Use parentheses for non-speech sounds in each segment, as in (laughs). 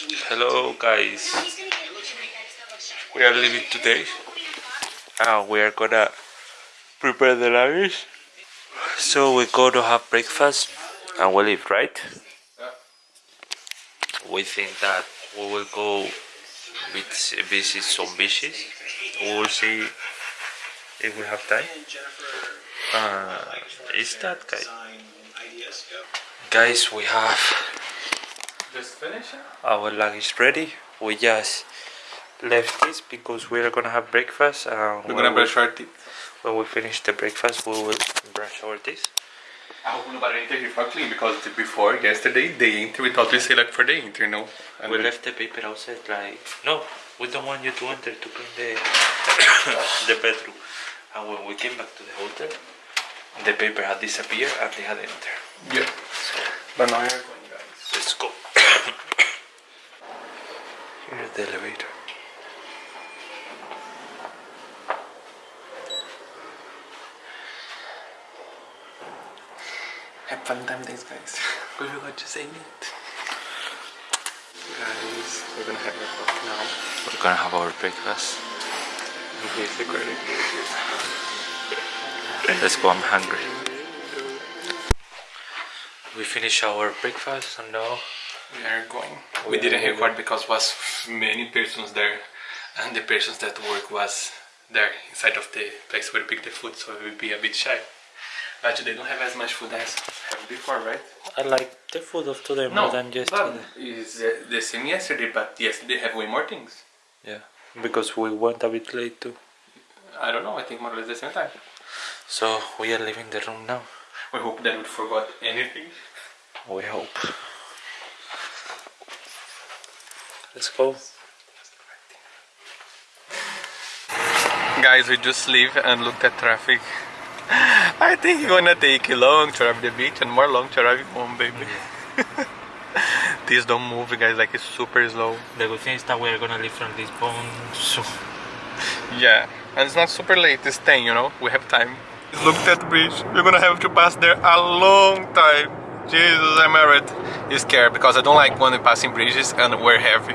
Hello guys, we are leaving today and we are gonna prepare the luggage. So we go to have breakfast and we leave, right? We think that we will go vis- visit some beaches. We will see if we have time. Uh, is that guy? Guys, we have Just finish it? our luggage is ready. We just left this because we are gonna have breakfast. We're gonna we- brush our teeth. When we finish the breakfast, we will brush our teeth. I hope nobody enter here for clean because before yesterday they enter we thought we say like for the enter, you know. And we left the paper outside. Like no, we don't want you to enter to clean the (coughs) the bedroom. And when we came back to the hotel, the paper had disappeared and they had entered. Yeah. But now you're going guys. Let's go. Here's the elevator. Have fun time days guys. (laughs) we forgot to say it. Guys, we're gonna have our coffee now. We're gonna have our breakfast. In case the credit Let's go. I'm hungry. We finished our breakfast and now We are going. We We didn't going. record because was many persons there and the persons that work was there inside of the place where we pick the food so we will be a bit shy. Actually, they don't have as much food as before, right? I like the food of today more than yesterday. but it's uh, the same yesterday, but yesterday they have way more things. Yeah, because we went a bit late too. I don't know, I think more or less the same time. So we are leaving the room now. We hope that we forgot anything. We hope. Let's go. Guys, we just leave and looked at traffic. (laughs) I think it's gonna take long to arrive the beach and more long to arrive home, baby. (laughs) These don't move, guys, like it's super slow. The good thing is that we are gonna leave from Lisbon soon. (laughs) Yeah, and it's not super late, it's 10, you know, we have time. Look at the bridge, we're gonna have to pass there a long time. Jesus, I'm already scared because I don't like when we passing bridges and we're heavy.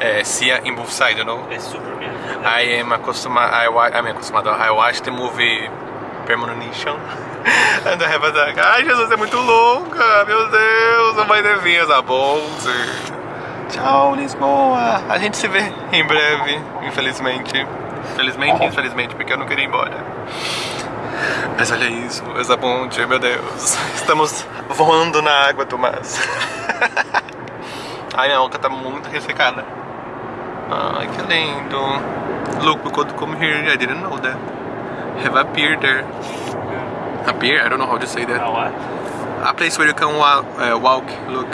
Uh, see in both sides, you know. It's super beautiful. I am acostumado, I, I'm acostumado, I watched the movie Premonition (laughs) and I have a like, ai Jesus, é muito longa, meu Deus, não vai ter vinhas a bonze. Tchau, Lisboa. A gente se vê em breve, infelizmente. Infelizmente, infelizmente, porque eu não queria ir embora. Mas olha isso, essa ponte, meu Deus. Estamos voando na água, Tomás. Ai, a oca tá muito ressecada. Ai, que lindo. Look, we could come here. I didn't know that. Have a pier there. A pier? I don't know how to say that. what? A place where you can walk. Uh, walk. Look.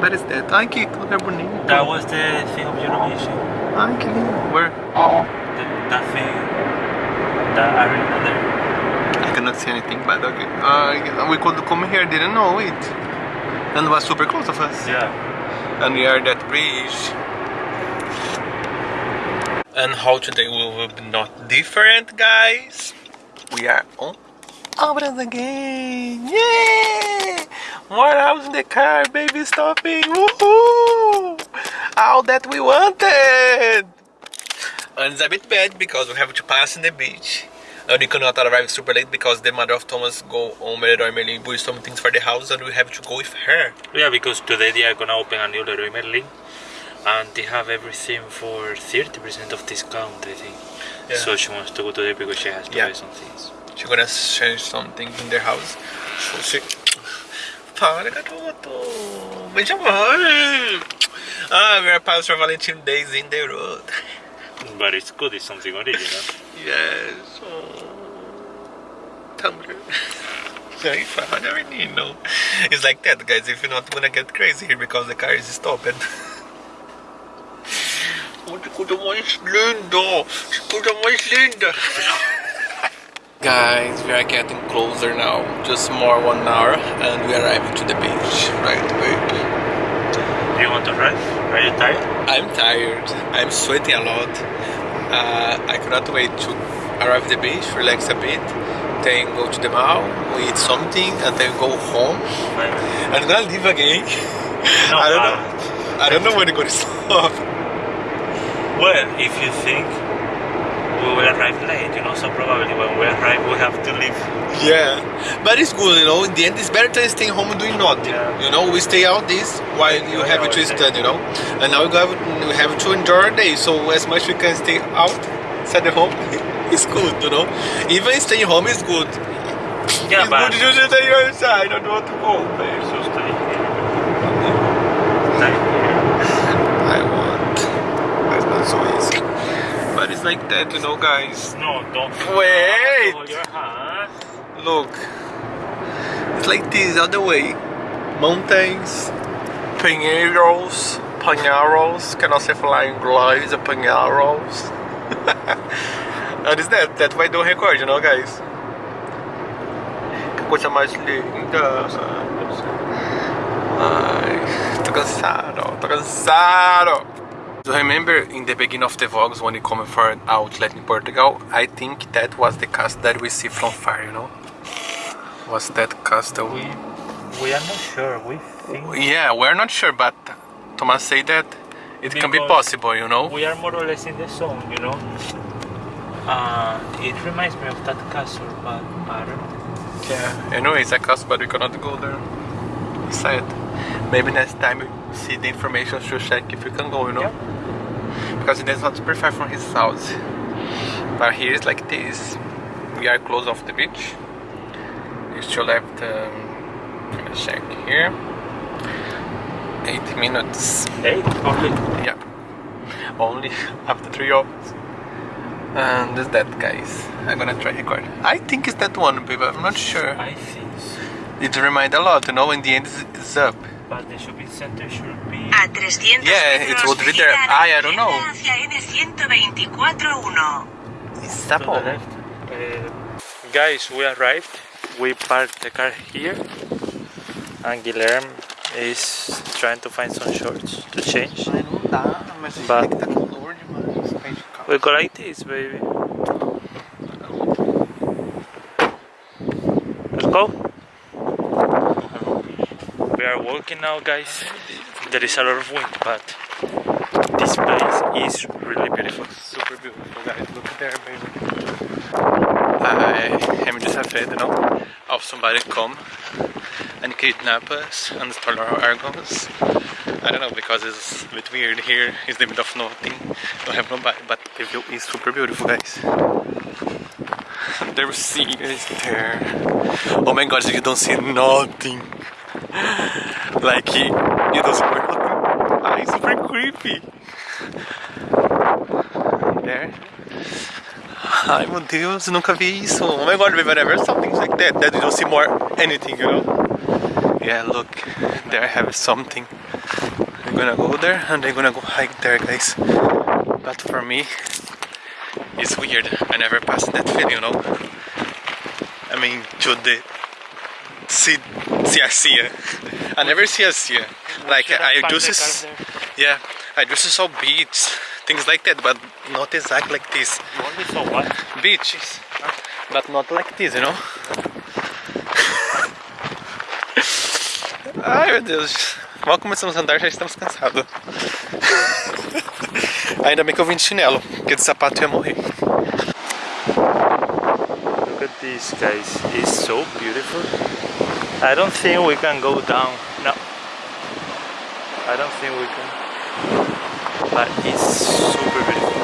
What is that? Ai, que lugar bonito. That was the thing of Eurovision. Ai, que lindo. Where? The, that thing, that there. I cannot see anything, but okay. Uh, we could come here, didn't know it. And it was super close of us. Yeah. And we are at that bridge. And how today we will be not different, guys. We are on Obras again. Yay! More hours in the car, baby stopping. Woohoo! All that we wanted. And it's a bit bad because we have to pass in the beach. And we cannot arrive super late because the mother of Thomas go on Leroy Merlin buy some things for the house and we have to go with her. Yeah, because today they are gonna open a new Leroy Merlin, and they have everything for thirty percent of discount. I think. Yeah. So she wants to go today because she has to Yeah. buy some things. She's gonna change something in their house. So she... Para, garoto! Beija amor! Ah, we are past for Valentine days in the road. But it's good. It's something original. Yes. Oh. Tumblr. Very fun, menino. It's like that, guys. If you're not gonna get crazy here because the car is stopped. Que coisa mais linda! Que coisa mais linda! Guys, we are getting closer now. Just more one hour and we are arriving to the beach. Right, wait. Do you want to ride? Are you tired? I'm tired. I'm sweating a lot. Uh, I cannot wait to arrive at the beach, relax a bit, then go to the mall, we eat something, and then go home. Fine. I'm gonna leave again. No, (laughs) I don't uh, know. I don't know when it's gonna (laughs) stop. Well, if you think we will arrive late, you know, so probably when we arrive we have to leave. Yeah, but it's good, you know. In the end, it's better than staying home and doing nothing. Yeah. You know, we stay out this while you Yeah, have to study, you know. And now we have we have to enjoy our day. So as much we can stay out, inside the home, (laughs) it's good, you know. Even staying home is good. Yeah, it's but good to just stay outside. I don't want to go. babe. so stay here. Stay here. I want. It's not so easy. But it's like that, you know, guys. No, don't. Wait. Hold your hand. Look, it's like this other way. Mountains, pinheiros, que não sei falar em inglês, é and it's that, that's why I don't record, you know, guys. Que coisa mais linda. Ai, tô cansado, tô cansado. So remember in the beginning of the vlogs when we come for an outlet in Portugal, I think that was the castle that we see from far, you know? Was that castle? We we are not sure. We think Yeah, we're not sure, but Thomas said that it can be possible, you know? we are more or less in the zone, you know. Uh, it reminds me of that castle, but I don't know. Yeah, anyway, it's a castle, but we cannot go there. He said. Maybe next time we see the information to check if we can go, you know? Because it is not super far from his house. But here is like this. We are close off the beach. We still left, um, let me check here. Eight minutes. Hey, only Yeah. Only (laughs) after three hours. And that's that, guys. I'm gonna try record. I think it's that one, babe. I'm not sure. I think so. It reminds a lot, you know. In the end, it's, it's up. But the shopping center should be. A 300 Yeah, it metros would be there. la I- I don't know. izquierda Hacia N124.1. It's to the left. Uh, guys, we arrived. We parked the car here, and Guilherme is trying to find some shorts to change. Ai, não dá, mas But- tá calor demais. pra gente. We go like this, baby. Let's go. We are walking now, guys. There is a lot of wind, but this place is really beautiful. Super beautiful, guys. Look at there, baby. I am just afraid, you know, of somebody come and kidnap us and steal our organs. I don't know because it's a bit weird here. It's the middle of nothing. Don't have nobody, but the view is super beautiful, guys. there The sea is there. Oh my god, you don't see nothing. Like you don't see nothing. Ah, it's super creepy. There. Ai meu Deus, eu nunca vi isso. Oh my god, we've never things like that. That you don't see more anything, you know? Yeah, look, there I have something. I'm gonna go there and I'm gonna go hike there, guys. But for me, it's weird. I never passed that feeling, you know? I mean, to the see, see a sea. I never see a sea. Like I just yeah, I just saw beach, things like that, but not exactly like this. You only saw what? Beaches, but not like this, you know? (laughs) Ai meu Deus, mal começamos a andar já estamos cansados. (laughs) Ainda bem que eu vim de chinelo, porque de sapato ia morrer. Look at this, guys. It's so beautiful. I don't think we can go down. No. I don't think we can. But it's super beautiful.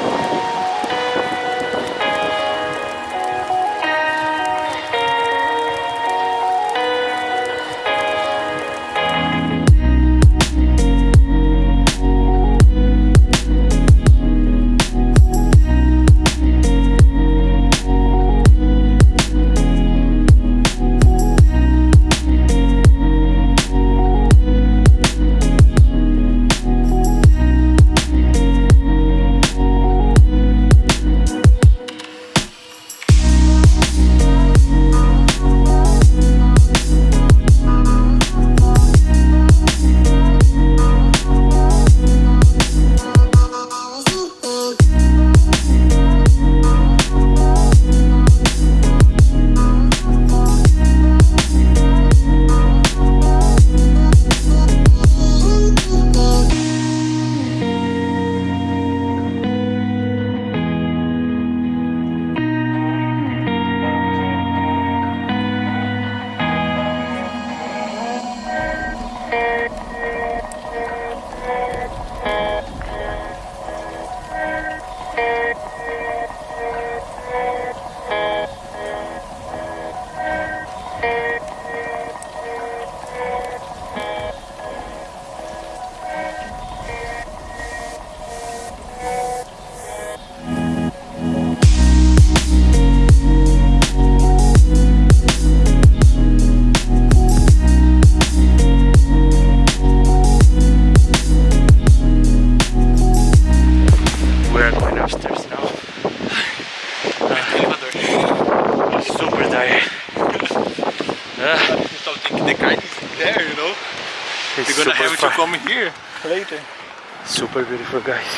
Super beautiful, guys.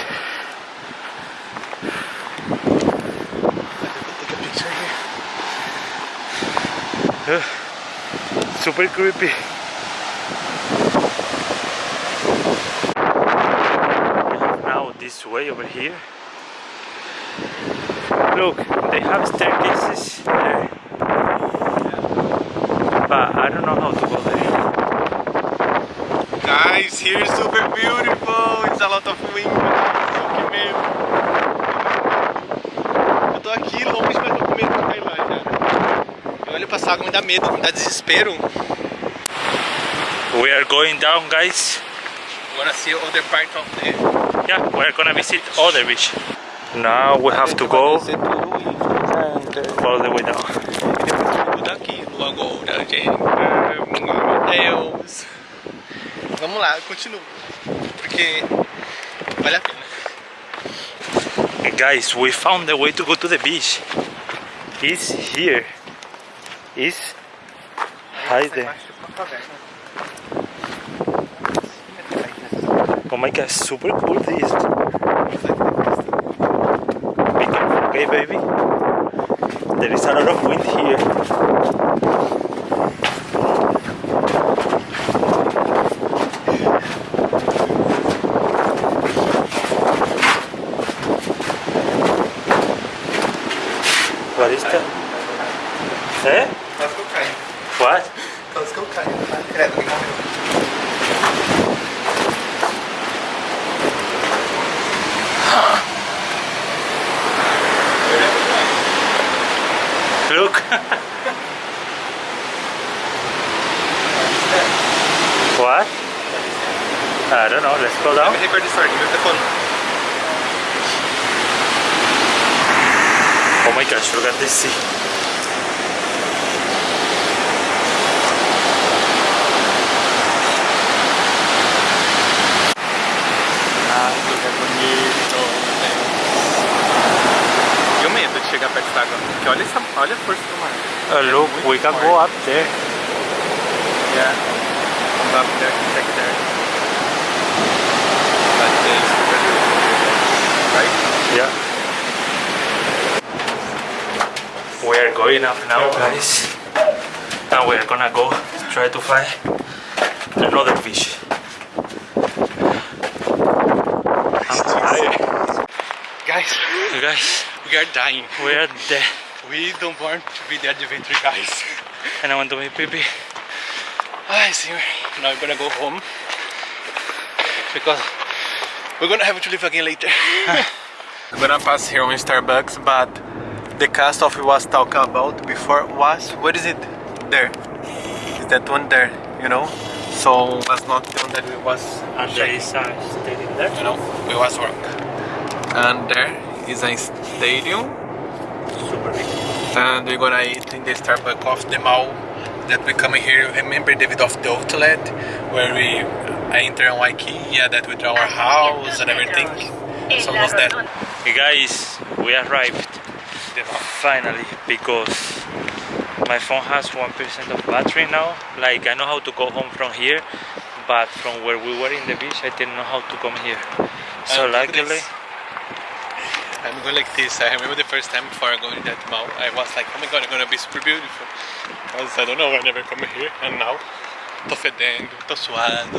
Take a picture here. Super creepy. Now this way over here. Look, they have staircases there. But I don't know how to go there. Guys, here is super beautiful. It's a lot of wind. Que medo. Eu tô aqui longe, mas tô com medo de cair lá já. Eu olho pra água, me dá medo, me dá desespero. We are going down, guys. Agora see other part of the... Yeah, we are gonna visit other beach. Now we have to go all the way down. Agora, gente. Meu Deus. Vamos lá, continua. Porque vale. Guys, we found the way to go to the beach. It's here. It's right there. Oh my god, super cool this. Okay baby? There is a lot of wind here. I don't know. Let's go Let down. me record this already. Move the phone. Oh my gosh, look at this sea. E o medo de chegar perto d'água. Porque olha, essa, olha a força do mar. Uh, look, we can go up there. Yeah. Comes up there, check there. Yeah. We are going up now, guys. And we are gonna go try to find another fish. I'm tired. Guys, Guys, we are dying. we are dead. We don't want to be the adventure guys. And I want to make pee pee. Ay, senhor. Now we're gonna go home. Because we're gonna have to leave again later. (laughs) we're gonna pass here on Starbucks, but the cast off we was talking about before was, what is it? There. Is that one there, you know? So was not the one that we was And there is a stadium there. you know, we was wrong. And there is a stadium Super big. and we're gonna eat in the Starbucks of the mall that we come here. Remember David of the outlet where we uh, enter on IKEA that we draw our house and everything. So was that Hey guys, we arrived finally because my phone has 1% of battery now. Like I know how to go home from here, but from where we were in the beach, I didn't know how to come here. So And look luckily. I'm going like this. I remember the first time before I go going that mall, I was like, oh my god, it's gonna be super beautiful. Because I don't know, I never come here. And now, tô fedendo, tô suado,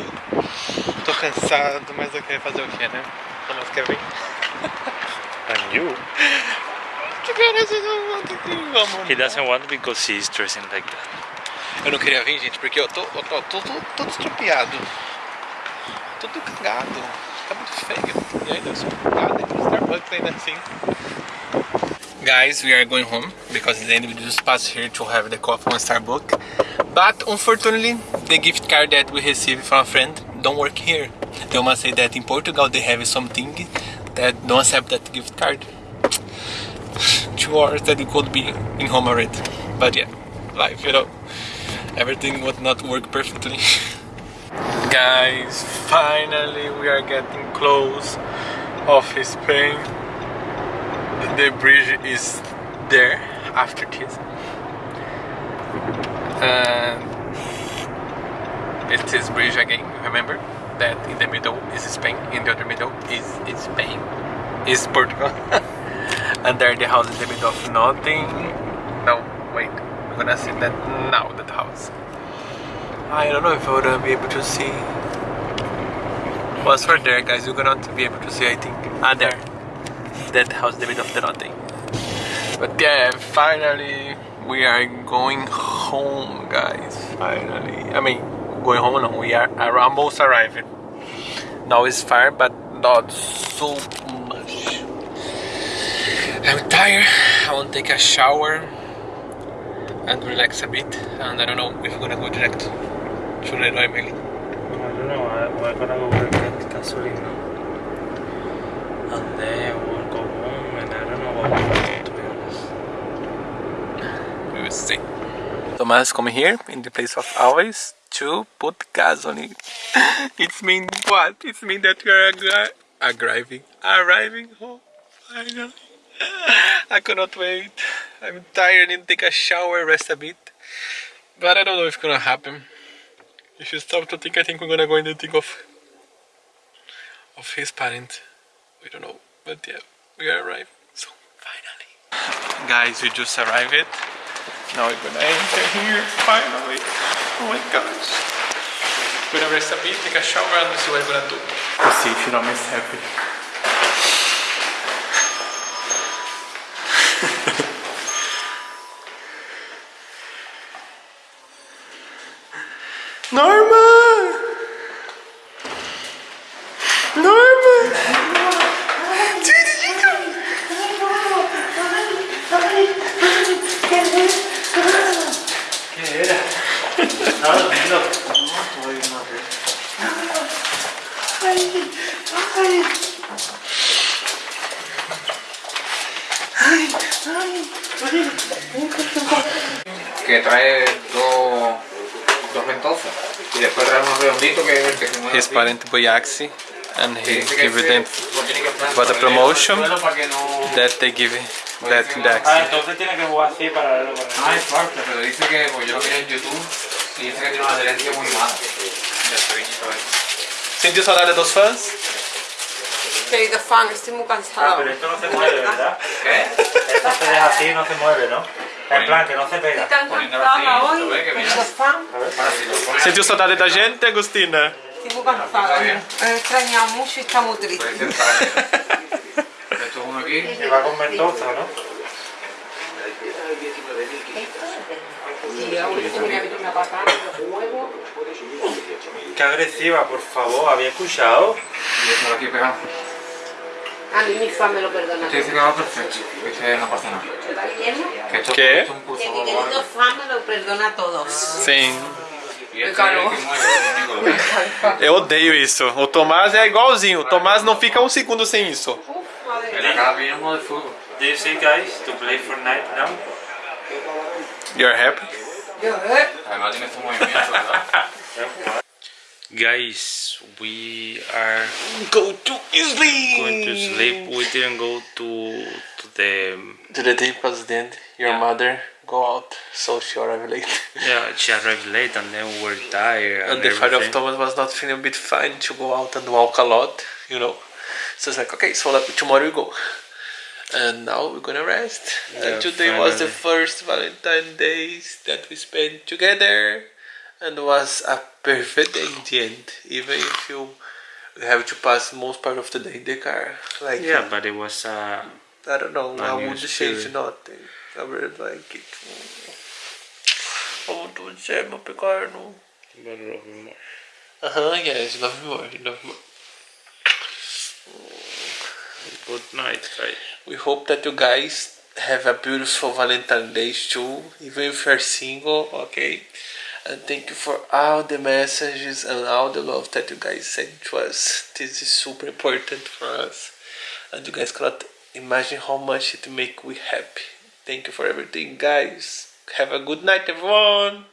tô cansado, mas eu quero fazer o que, né? Mais quer vir? and you, beleza, eu não tenho vamos. he doesn't want because he's dressing like that. Eu não queria vir, gente, porque eu tô, eu tô, tô, tô, todo estropiado. Todo cagado. Tá muito feio. E ainda eu sou cagado no Starbucks ainda assim. Guys, we are going home because then we just passed here to have the coffee on Starbucks. But unfortunately, the gift card that we received from a friend don't work here. They must say that in Portugal they have something that don't accept that gift card. (sighs) Two hours that we could be in home already. But yeah, life, you know everything would not work perfectly. (laughs) Guys, finally we are getting close of Spain. The bridge is there after this. And it's this bridge again, remember? That in the middle is Spain, in the other middle is, is Spain, is Portugal. (laughs) and there the house in the middle of nothing. No, wait, we're gonna see that now, that house. I don't know if I'm gonna be able to see. What's for there, guys? You're gonna be able to see, I think. Ah, there. That house in the middle of the nothing. But yeah, finally we are going home, guys. Finally. I mean, going home no, we are, are almost arriving. Now it's far, but not so much. I'm tired. I want to take a shower and relax a bit. And I don't know if we're gonna go direct to Leroy Merlin. I don't know, I, we're gonna go work at Gasolina. And then we'll go home and I don't know what we're to be honest. We will see. Thomas come here in the place of always to put (laughs) it. it's mean what? It's mean that we are arri- arriving, arriving home finally. (laughs) I cannot wait. I'm tired. Need to take a shower, rest a bit. But I don't know if it's gonna happen. If you stop to think, I think we're gonna go in the thing of of his parent. We don't know, but yeah, we are arrived. So finally, guys, we just arrived. Now we're gonna enter here finally. Oh my gosh. We're gonna rest a bit, take a shower, and see what we're gonna do. To see if miss happy. Ventosas y después trae unos redonditos que es el que se mueve His parent Boyaxi and Que he give them for the en el promotion that they give that Ah, Daxi. entonces tiene que jugar así para verlo con Ah, es parte, pero dice que pues yo lo vi en YouTube y dice que tiene una adherencia muy mala. Sentiu saudade dos fãs? Querido fan, estoy muy Ah, cansado. pero esto no se mueve, ¿verdad? ¿Qué? Esto se deja así y no se mueve, ¿no? En plan, que no se pega. Senti o saudade da gente, Agostina? Siamo cansati. Extrañamos mucho y estamos tristes. (laughs) Esto es uno aquí. Se va con Mendoza, ¿no? Qué agresiva, por favor, ¿había escuchado? Y eso lo aquí pegado. A mí mi fan me lo perdona. Este dice que va perfecto, que ese no pasa nada. Que esto, ¿Qué? esto es un curso Que mi querido fan me lo perdona a todos. Sim. (laughs) Eu odeio isso. O Tomás é igualzinho. O Tomás não fica um segundo sem isso. Mía. la cara pillamos de fútbol. Do you see guys to play Fortnite now? You're happy? Yo, eh. Además tiene este movimiento, ¿verdad? (laughs) Guys, we are Go to sleep! going to sleep. We didn't go to to the To the day president, your Yeah. mother go out, so she arrived late. (laughs) yeah. She arrived late and then we were tired and, And the father of everything. Thomas was not feeling a bit fine to go out and walk a lot, you know. So it's like, okay, so like, tomorrow we go. And now we're gonna rest. Yeah, and today was the first Valentine days that we spent together. And was a perfect day in the end. Even if you have to pass most part of the day in the car. Like, Yeah, but it was uh, I don't know, I would change nothing. I really like it. I would share my car, no. Uh-huh, yes, love me more, love me more. good night, guys. We hope that you guys have a beautiful Valentine's Day too, even if you're single, okay? And thank you for all the messages and all the love that you guys sent to us. This is super important for us. And you guys cannot imagine how much it make we happy. Thank you for everything, guys. Have a good night, everyone.